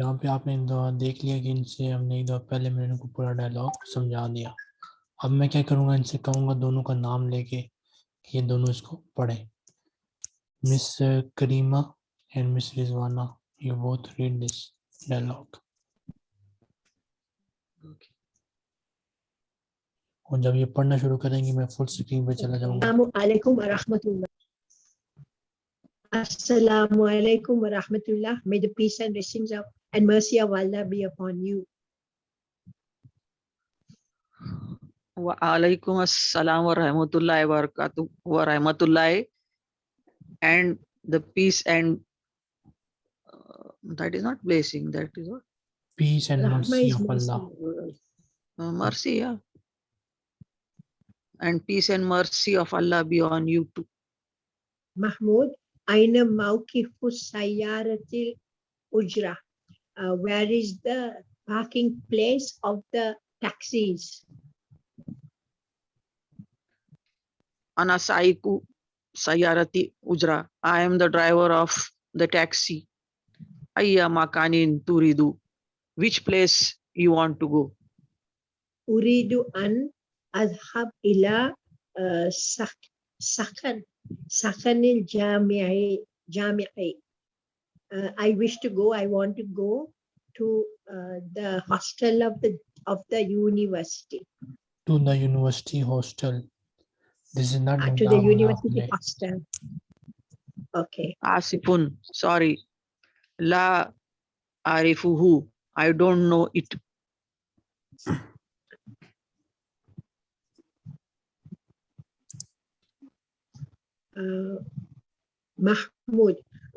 यहाँ पे आपने इन देख लिया कि इनसे हमने एक दो पहले मैंने इनको पूरा डायलॉग समझा दिया। अब मैं क्या करूँगा इनसे कहूँगा दोनों का नाम लेके कि ये दोनों इसको पढ़ें। Miss Karima and miss Rizwana you both read this dialogue और जब ये पढ़ना शुरू करेंगे मैं फुल स्क्रीन पे चला जाऊँगा। Assalamualaikum warahmatullah. Assalamualaikum warahmatullah. May the peace and blessings of and mercy of Allah be upon you. Waalaikum assalam wa rahmatullahi wa barakatuh wa rahmatullahi and the peace and uh, that is not blessing that is what peace and Rahma mercy of mercy. Allah uh, mercy yeah and peace and mercy of Allah be on you too Mahmoud, Aina Maukifu Sayaratil Ujra. Uh, where is the parking place of the taxis? ana saiku sayarati ujra I am the driver of the taxi ayya makanin turidu which place you want to go Uridu an adhab ila uh, sak- sakan sakanil jami'i jami'i. Uh, I wish to go. I want to go to uh, the hostel of the of the university. to the university hostel this is not Uh, to the university Naapne. hostel. Okay. asifun sorry la arifuhu I don't know it Uh, Mahmoud,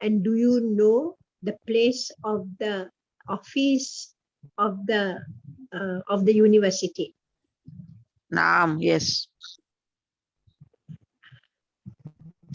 And do you know the place of the office of the uh, of the university? naam yes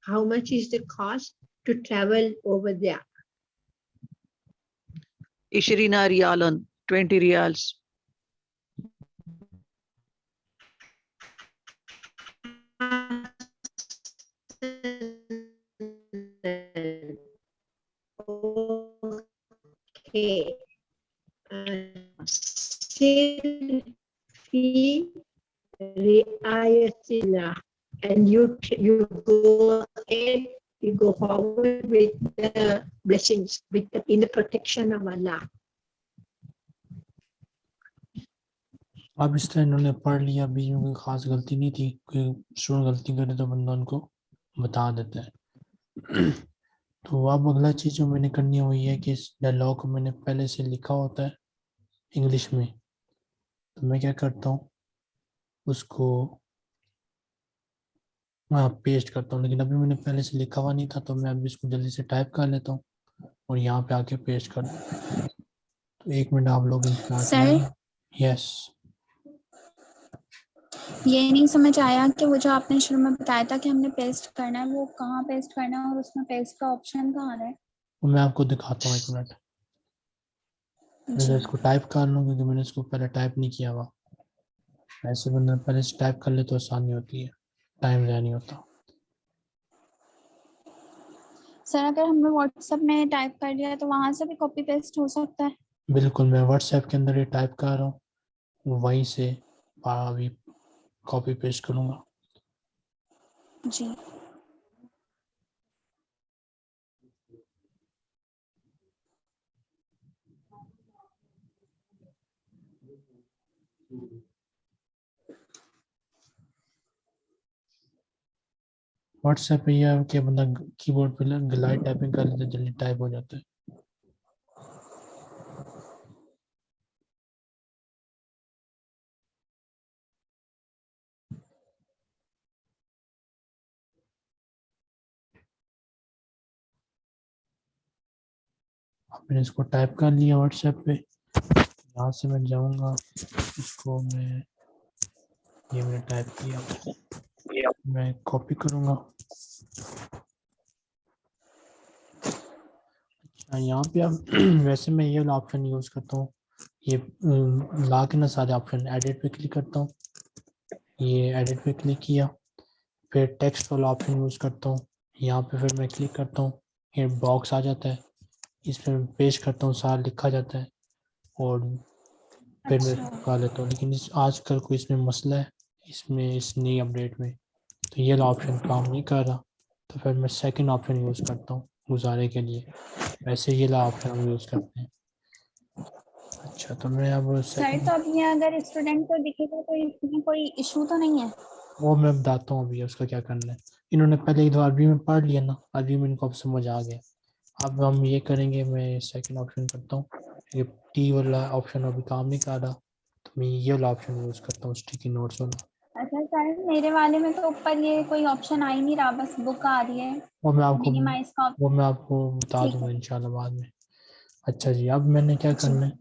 How much is the cost to travel over there? Ishirina rialan, 20 reals. que selfie riayatina and you you go ahead you go forward with the blessings with the, in the protection of Allah अब इस तरह इन्होंने पढ़ लिया बीजों कोई खास गलती नहीं थी कोई स्टूडेंट गलती करे तो बंदा उनको बता देता है तो अब अगला चीज़ जो मैंने करनी है ये है कि इस डायलॉग को मैंने पहले से लिखा होता है इंग्लिश में। तो मैं क्या करता हूँ उसको हाँ पेस्ट करता हूँ लेकिन अभी मैंने पहले से लिखा हुआ नहीं था तो मैं अभी इसको जल्दी से टाइप कर लेता हूँ और यहाँ पे आके पेस्ट कर तो एक मिनट आप लोग? यस ये नहीं समझ आया कि वो जो आपने शुरू में बताया था कि हमने पेस्ट करना है वो कहाँ पेस्ट करना है और उसमें पेस्ट का ऑप्शन कहाँ है? मैं आपको दिखाता हूँ एक मिनट मैं इसको टाइप कर लूँ क्योंकि मैंने इसको पहले टाइप नहीं किया हुआ। ऐसे बंदा पहले से टाइप कर ले तो आसानी होती है। टाइम ज़ाया नहीं होता। सर अगर हमने व्हाट्सएप में टाइप कर लिया तो वहाँ से भी कॉपी पेस्ट हो सकता है? बिल्कुल मैं व्हाट्सएप के अंदर ये टाइप कर रहा हूँ। वहीं से अभी कॉपी पेस्ट करूँगा। जी। व्हाट्सएप पे यह है कि बंदा कीबोर्ड पे ग्लाइड टाइपिंग कर लेते जल्दी टाइप हो जाता है। मैंने इसको टाइप कर लिया व्हाट्सएप पे। यहाँ से मैं जाऊँगा, इसको मैं, ये मैंने टाइप किया। मैं कॉपी करूँगा। अच्छा यहाँ पे अब वैसे मैं ये वाला ऑप्शन यूज़ करता हूँ। ये ला के ना सारे ऑप्शन एडिट पे क्लिक करता हूँ। ये एडिट पे क्लिक किया। फिर टेक्स्ट वाला ऑप्शन यूज़ करता हूँ। यहाँ पे फिर मैं क्लिक करता हूँ। ये बॉक्स आ जाता है। इस पर मैं पेस्ट करता हूँ सारा लिखा जाता है और फिर मैं अच्छा। लगा लेता हूँ। लेकिन इस आजकल कोई इसमें मसला है इसमें इस नई अपडेट में तो ये ऑप्शन काम नहीं कर रहा। तो फिर मैं सेकंड ऑप्शन यूज़ करता हूँ गुजारे के लिए। वैसे ये ला ऑप्शन हम यूज़ करते हैं। अच्छा तो मैं अब सर तो ये अगर स्टूडेंट को दिखेगा तो इसमें कोई इशू तो नहीं है? वो मैं बताता हूँ अभी उसका क्या करना है। इन्होंने पहले एक दो अरबी में पढ़ लिया ना अरबी में इनको अब समझ आ गया। अब हम ये करेंगे मैं सेकंड ऑप्शन करता हूँ। ये टी वाला ऑप्शन अभी काम नहीं कर रहा तो मैं ये वाला ऑप्शन यूज़ करता हूँ स्टिकी नोट्स वाला। अच्छा सर मेरे वाले में तो ऊपर ये कोई ऑप्शन आ ही नहीं रहा बस बुक आ रही है। वो मैं आपको वो मैं आपको बता दूँगा इंशाल्लाह बाद में। अच्छा जी अब मैंने क्या करना है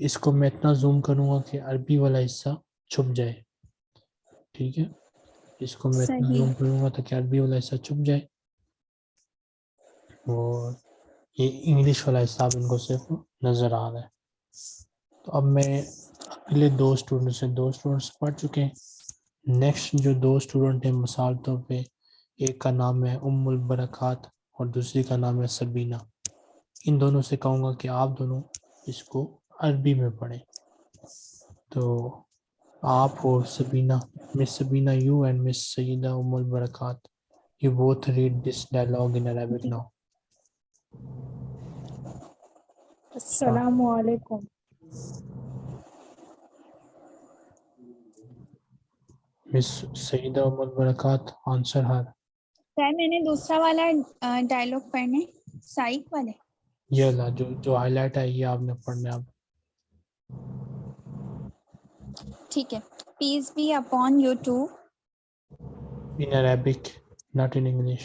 इसको मैं इतना जूम करूँगा कि अरबी वाला हिस्सा छुप जाए। ठीक है? इसको मैं इतना जूम करूँगा ताकि अरबी वाला हिस्सा छुप जाए। और ये इंग्लिश वाला हिस्सा अब इनको सिर्फ़ नज़र आ रहा है। तो अब मैं अगले दो स्टूडेंट से, दो स्टूडेंट्स पढ़ चुके हैं। नेक्स्ट जो दो स्टूडेंट हैं, मिसाल तौर पे, एक का नाम है उम्मुल बरक़ात और दूसरी का नाम है सबीना। इन दोनों से कहूँगा कि आप दोनों इसको अरबी में पढ़ें। तो आप और Sabina, miss Sabina you and miss Saeeda Ummul Barakat, you both read this dialogue in Arabic now Assalamu alaikum. Miss Saida Ummul Barakat answer her sir मैंने दूसरा वाला डायलॉग पढ़ने साइक वाले ये ला जो जो हाईलाइट है ये आपने पढ़ना है अब ठीक है peace be upon you too in Arabic not in English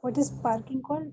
what is parking called?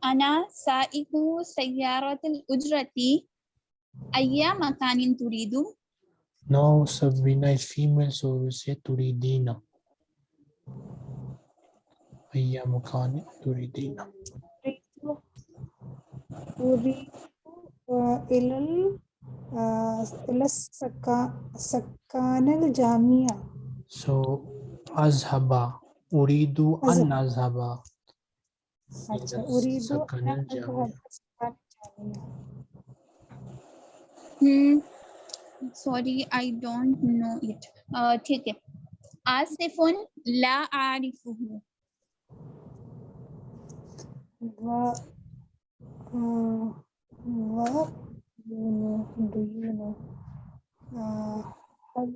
ana sa'iku sayyaratil ujrati ayya makanin turidu no sabina is female so we say turidina ayya makanin turidina uridu ilal ilasakkanil jamia so azhaba uridu an azhaba अच्छा ila उरीदु sakanil on jamia अज़हब सकानिल Jamia. Hmm sorry I don't know it ठीक है आसिफुन ला आरिफुहु व uh, व you know do you know uh, हल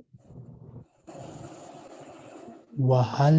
wahal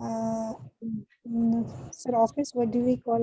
uh, sir office what do we call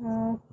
uh,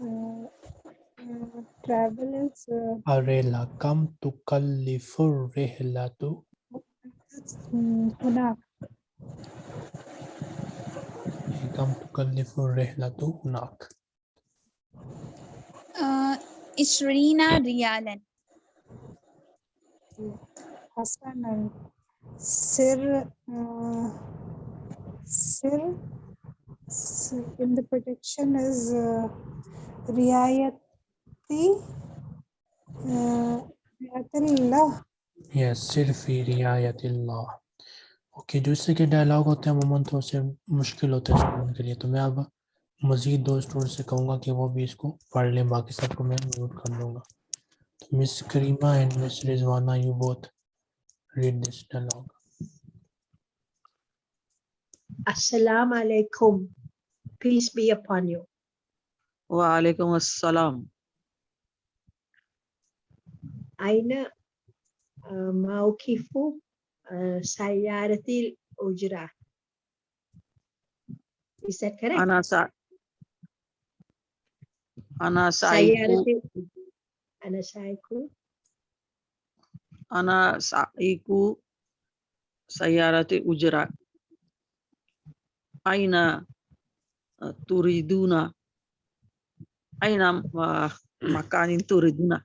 uh, travelers. Uh, Arela kam tu kalifur rehlatu. Hunak. Kam tu kalifur rehlatu hunak. Uh, Ishrina riyalan. Hasanan. Uh, Sir. Sir. In the protection is uh, riayat riayatillah yes सिर्फी Riayatillah okay जो इससे के dialogue होते हैं अमूमन तो उससे मुश्किल होता है स्टूडेंट के लिए तो मैं अब मज़ीद दो स्टूडेंट से कहूँगा कि वो भी इसको पढ़ लें बाकी सबको मैं म्यूट कर दूँगा तो miss Karima and miss Rizwana you both read this dialogue Assalamu alaikum. Peace be upon you. Wa alaikum assalam. aina eh, maukifu eh, sayaratil ujra. Is that correct? Ana sa ana saiku ana saiku ana saiku sayaratil ujra. Aina eh, turiduna. Aina makanin turiduna.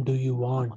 do you want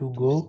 to go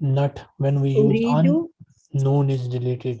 not when we use an noon is deleted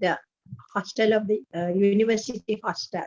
the hostel of the uh, university hostel.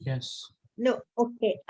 yes No, okay.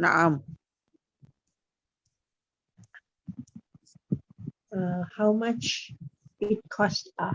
Naam uh, how much it cost uh,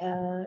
uh,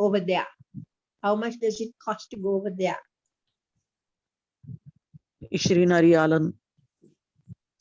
over there how much does it cost to go over there Ishrina riyalan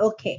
okay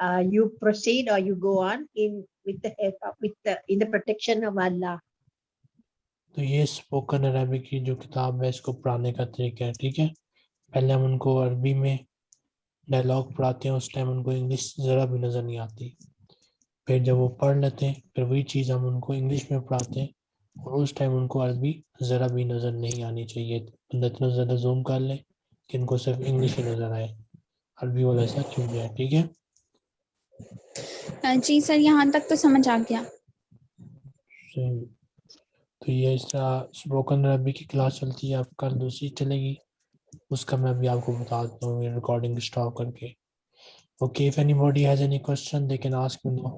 uh, you proceed or you go on in with the help of with the in the protection of Allah तो ये spoken Arabic की जो किताब है इसको पढ़ाने का तरीका है ठीक है पहले हम उनको अरबी में डायलॉग पढ़ाते हैं उस टाइम उनको इंग्लिश ज़रा भी नज़र नहीं आती फिर जब वो पढ़ लेते हैं फिर वही चीज़ हम उनको इंग्लिश में पढ़ाते हैं और उस टाइम उनको अरबी ज़रा भी नज़र नहीं आनी चाहिए। बंदा इतना ज़्यादा जूम कर ले कि इनको सिर्फ़ इंग्लिश ही नज़र आए। अरबी वाला ऐसा छूट जाए ठीक है? जी सर यहाँ तक तो समझ आ गया। तो ये इस तरह स्पोकन अरबी की क्लास चलती है अब कल दूसरी चलेगी। उसका मैं अभी आपको बता देता हूँ रिकॉर्डिंग स्टॉप करके। Okay if anybody has any question they can ask me now